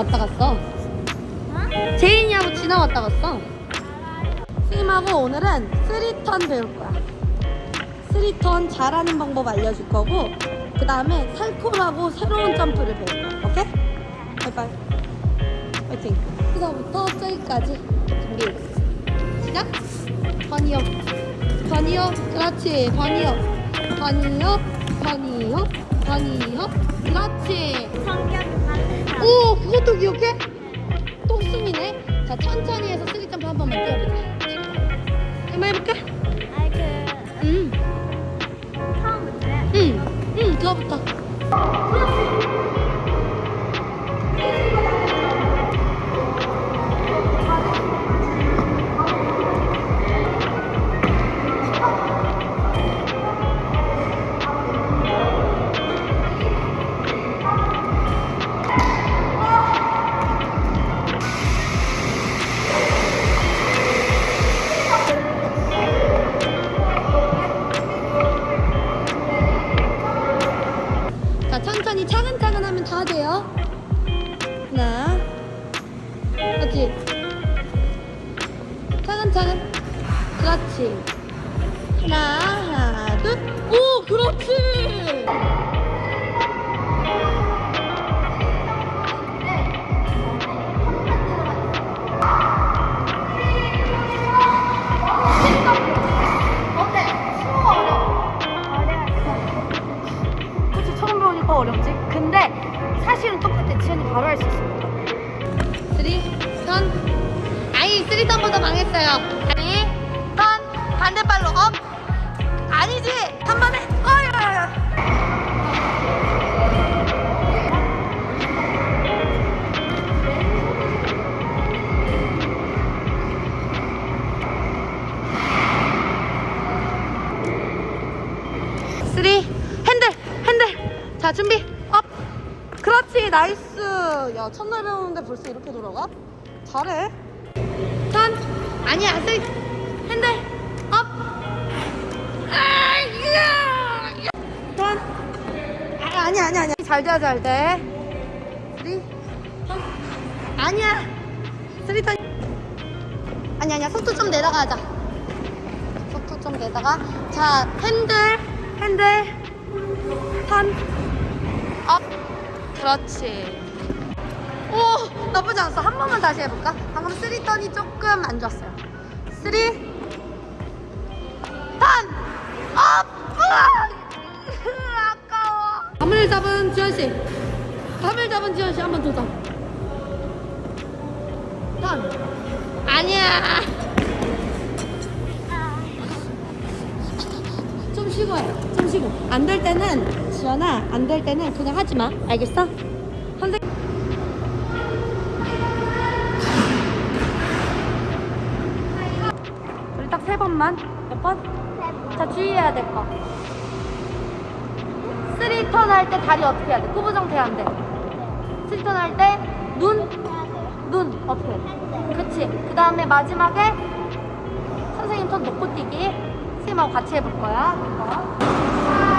왔다 갔어. 제인이하고 지나 왔다 갔어. 스님하고 오늘은 three turn 배울 거야. three turn 잘하는 방법 알려줄 거고, 그 다음에 Salchow하고 새로운 점프를 배울 거야. 오케이? 바이바이. 화이팅. 여기서부터 저기까지 준비. 시작. bunny hop. bunny hop. 그렇지. bunny hop. bunny hop. bunny hop. bunny hop. 그렇지. 그것도 기억해? 똑순이네. 자 천천히 해서 three 점프 한 번만 뛰어보자 한번 해볼까? 아이 그 응응 처음부터 응, 응, 그거부터 그렇지. 차근차근. 그렇지. 하나 하나 둘 오 그렇지 three 턴보다 망했어요. 아니 턴 반대발로 up 아니지. 한 번에. 어이 three. 핸들 핸들. 자 준비. up. 그렇지. nice. 야 첫날 배우는데 벌써 이렇게 돌아가? 잘해 턴? 아니야 three 핸들 up. 턴? 아, 아니야 아니야 아니야. 잘돼 잘돼. three 턴? 아니야. three 턴. 아니야 아니야. 속도 좀 내다가 하자 속도 좀 내다가. 자 핸들 핸들. 턴업. 그렇지 오 나쁘지 않았어 한 번만 다시 해볼까 방금 쓰리 턴이 조금 안 좋았어요 쓰리 턴업 아까워 밤을 잡은 지현씨 밤을 잡은 지현씨 한번 도전 턴 아니야 좀 쉬고 해. 좀 쉬고. 안 될 때는 지연아, 안 될 때는 그냥 하지 마. 알겠어? 선생. 우 번만. 몇 번? 자 주의해야 될 거. 쓰리 턴 할 때 다리 어떻게 해야 돼? 구부 정태 안 돼. 쓰리 턴 할 때 눈, 눈 어떻게 해? 그치. 그 다음에 마지막에 선생님 턴 놓고 뛰기. 선생님하고 같이 해볼 거야. 이거.